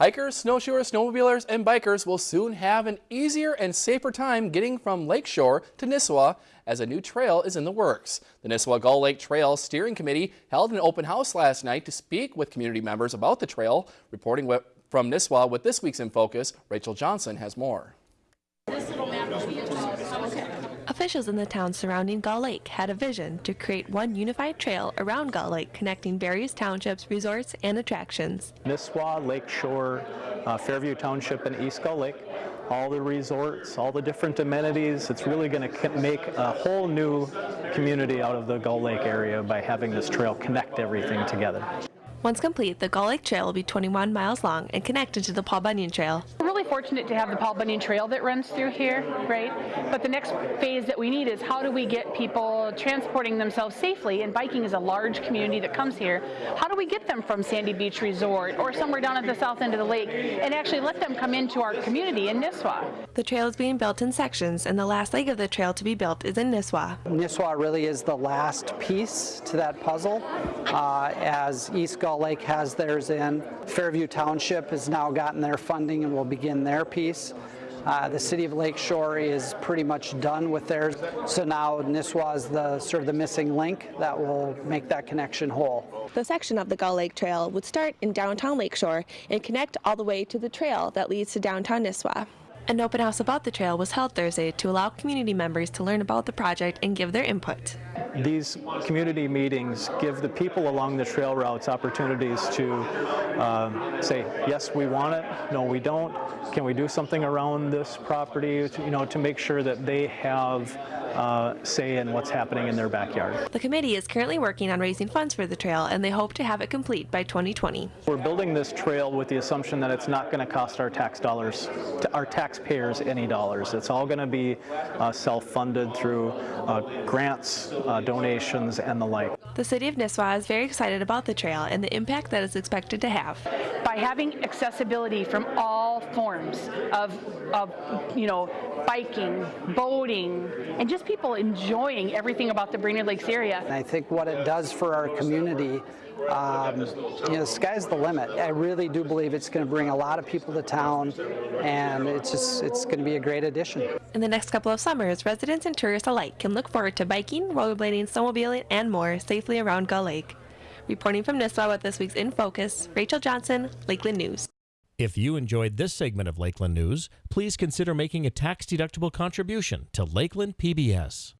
Hikers, snowshoers, snowmobilers, and bikers will soon have an easier and safer time getting from Lakeshore to Nisswa as a new trail is in the works. The Nisswa Gull Lake Trail Steering Committee held an open house last night to speak with community members about the trail. Reporting from Nisswa with this week's In Focus, Rachel Johnson has more. Officials in the towns surrounding Gull Lake had a vision to create one unified trail around Gull Lake connecting various townships, resorts, and attractions. Nisswa, Lakeshore, uh, Fairview Township, and East Gull Lake. All the resorts, all the different amenities. It's really going to make a whole new community out of the Gull Lake area by having this trail connect everything together. Once complete, the Gull Lake Trail will be 21 miles long and connected to the Paul Bunyan Trail. We're really fortunate to have the Paul Bunyan Trail that runs through here, right? But the next phase that we need is how do we get people transporting themselves safely? And biking is a large community that comes here. How do we get them from Sandy Beach Resort or somewhere down at the south end of the lake and actually let them come into our community in Nisswa? The trail is being built in sections, and the last leg of the trail to be built is in Nisswa. Nisswa really is the last piece to that puzzle, uh, as East Gull Lake has theirs in. Fairview Township has now gotten their funding and will begin their piece. Uh, the city of Lakeshore is pretty much done with theirs, so now Nisswa is the sort of the missing link that will make that connection whole. The section of the Gull Lake Trail would start in downtown Lakeshore and connect all the way to the trail that leads to downtown Nisswa. An open house about the trail was held Thursday to allow community members to learn about the project and give their input. These community meetings give the people along the trail routes opportunities to uh, say, yes, we want it, no, we don't, can we do something around this property, to, you know, to make sure that they have uh, say in what's happening in their backyard. The committee is currently working on raising funds for the trail and they hope to have it complete by 2020. We're building this trail with the assumption that it's not going to cost our tax dollars, our taxpayers any dollars. It's all going to be uh, self-funded through uh, grants, uh, donations, and the like. The city of Nisswa is very excited about the trail and the impact that it's expected to have. By having accessibility from all forms of, of you know, biking, boating, and just people enjoying everything about the Brainerd Lakes area. And I think what it does for our community um, you know, the sky's the limit. I really do believe it's going to bring a lot of people to town, and it's just it's going to be a great addition. In the next couple of summers, residents and tourists alike can look forward to biking, rollerblading, snowmobiling, and more safely around Gull Lake. Reporting from Nisswa with this week's In Focus, Rachel Johnson, Lakeland News. If you enjoyed this segment of Lakeland News, please consider making a tax-deductible contribution to Lakeland PBS.